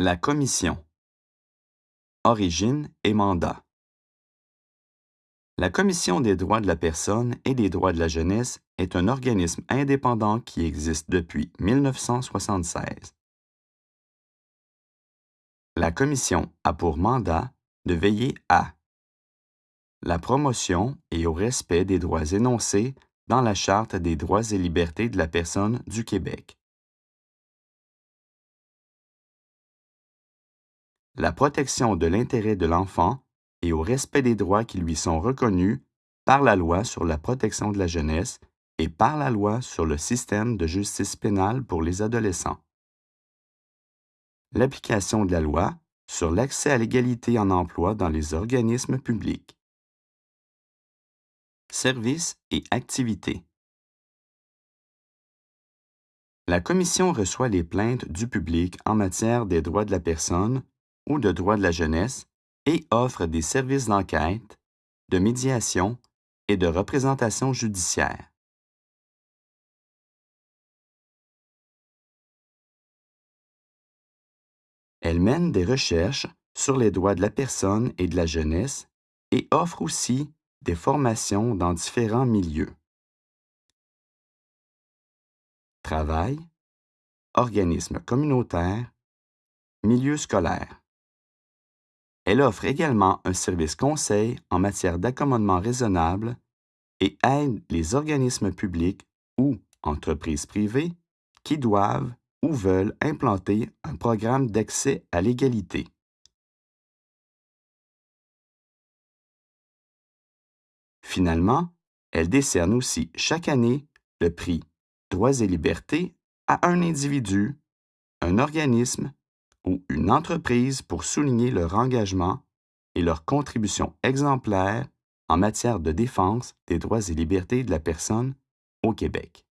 La Commission. Origine et mandat. La Commission des droits de la personne et des droits de la jeunesse est un organisme indépendant qui existe depuis 1976. La Commission a pour mandat de veiller à la promotion et au respect des droits énoncés dans la Charte des droits et libertés de la personne du Québec. La protection de l'intérêt de l'enfant et au respect des droits qui lui sont reconnus par la loi sur la protection de la jeunesse et par la loi sur le système de justice pénale pour les adolescents. L'application de la loi sur l'accès à l'égalité en emploi dans les organismes publics. Services et activités. La Commission reçoit les plaintes du public en matière des droits de la personne ou de droits de la jeunesse et offre des services d'enquête, de médiation et de représentation judiciaire. Elle mène des recherches sur les droits de la personne et de la jeunesse et offre aussi des formations dans différents milieux. Travail, organismes communautaires, milieu scolaire. Elle offre également un service conseil en matière d'accommodement raisonnable et aide les organismes publics ou entreprises privées qui doivent ou veulent implanter un programme d'accès à l'égalité. Finalement, elle décerne aussi chaque année le prix Droits et libertés à un individu, un organisme une entreprise pour souligner leur engagement et leur contribution exemplaire en matière de défense des droits et libertés de la personne au Québec.